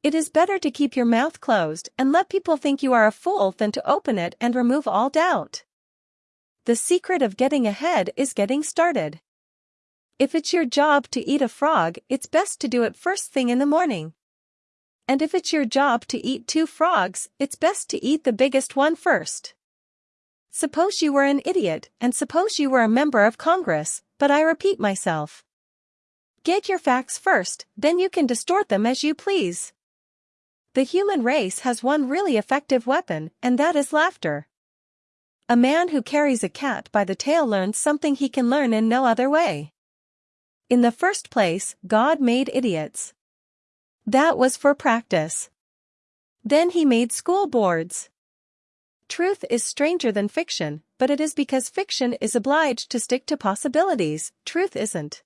It is better to keep your mouth closed and let people think you are a fool than to open it and remove all doubt. The secret of getting ahead is getting started. If it's your job to eat a frog, it's best to do it first thing in the morning. And if it's your job to eat two frogs, it's best to eat the biggest one first. Suppose you were an idiot, and suppose you were a member of Congress, but I repeat myself. Get your facts first, then you can distort them as you please. The human race has one really effective weapon, and that is laughter. A man who carries a cat by the tail learns something he can learn in no other way. In the first place, God made idiots. That was for practice. Then he made school boards. Truth is stranger than fiction, but it is because fiction is obliged to stick to possibilities, truth isn't.